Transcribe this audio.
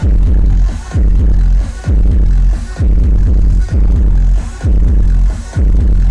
We'll be right back.